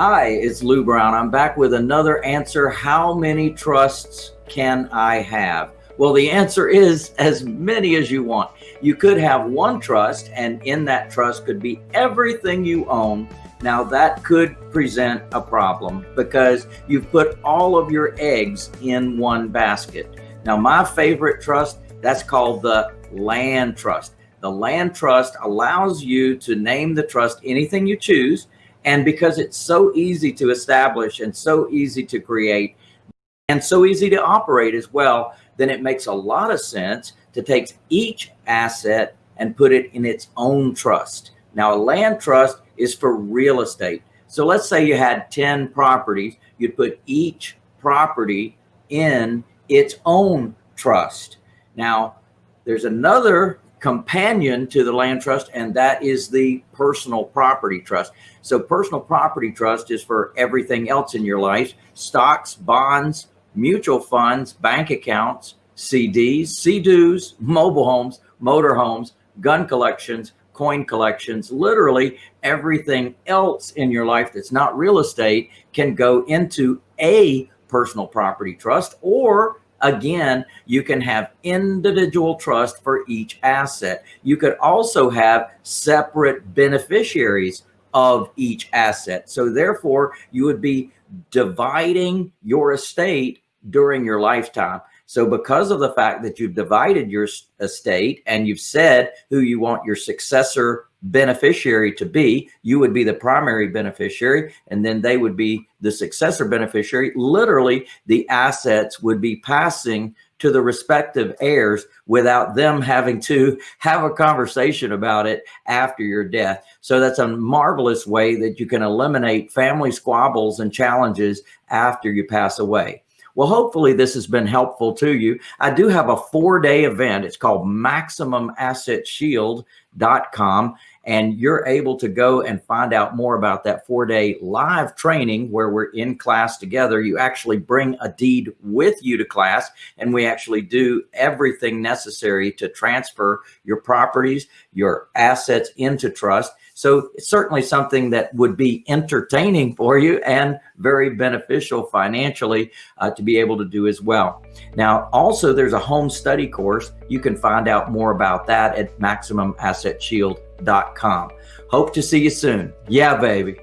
Hi, it's Lou Brown. I'm back with another answer. How many trusts can I have? Well, the answer is as many as you want. You could have one trust, and in that trust could be everything you own. Now, that could present a problem because you've put all of your eggs in one basket. Now, my favorite trust, that's called the land trust. The land trust allows you to name the trust anything you choose. And because it's so easy to establish and so easy to create and so easy to operate as well, then it makes a lot of sense to take each asset and put it in its own trust. Now, a land trust is for real estate. So let's say you had 10 properties, you'd put each property in its own trust. Now, there's another companion to the land trust, and that is the personal property trust. So personal property trust is for everything else in your life, stocks, bonds, mutual funds, bank accounts, CDs, CDs, mobile homes, motor homes, gun collections, coin collections, literally everything else in your life that's not real estate can go into a personal property trust or Again, you can have individual trust for each asset. You could also have separate beneficiaries of each asset. So therefore, you would be dividing your estate during your lifetime. So because of the fact that you've divided your estate and you've said who you want your successor beneficiary to be, you would be the primary beneficiary, and then they would be the successor beneficiary. Literally, the assets would be passing to the respective heirs without them having to have a conversation about it after your death. So that's a marvelous way that you can eliminate family squabbles and challenges after you pass away. Well, hopefully this has been helpful to you. I do have a four day event. It's called MaximumAssetShield.com and you're able to go and find out more about that four day live training where we're in class together. You actually bring a deed with you to class and we actually do everything necessary to transfer your properties, your assets into trust. So it's certainly something that would be entertaining for you and very beneficial financially uh, to be able to do as well. Now, also there's a home study course. You can find out more about that at Hope to see you soon. Yeah, baby.